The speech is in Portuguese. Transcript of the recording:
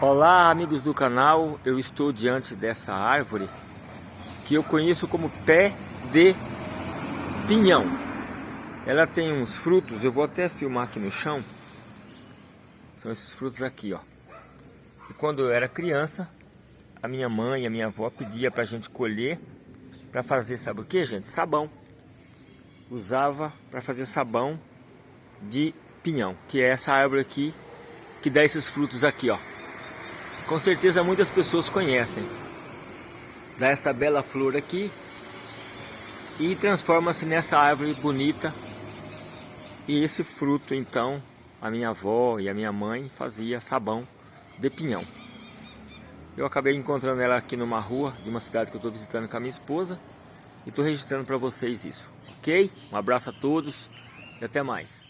Olá amigos do canal, eu estou diante dessa árvore que eu conheço como pé de pinhão. Ela tem uns frutos, eu vou até filmar aqui no chão. São esses frutos aqui, ó. E quando eu era criança, a minha mãe e a minha avó pedia pra gente colher para fazer, sabe o que, gente? Sabão. Usava para fazer sabão de pinhão, que é essa árvore aqui que dá esses frutos aqui, ó. Com certeza muitas pessoas conhecem. Dá essa bela flor aqui e transforma-se nessa árvore bonita. E esse fruto, então, a minha avó e a minha mãe fazia sabão de pinhão. Eu acabei encontrando ela aqui numa rua de uma cidade que eu estou visitando com a minha esposa e estou registrando para vocês isso, ok? Um abraço a todos e até mais.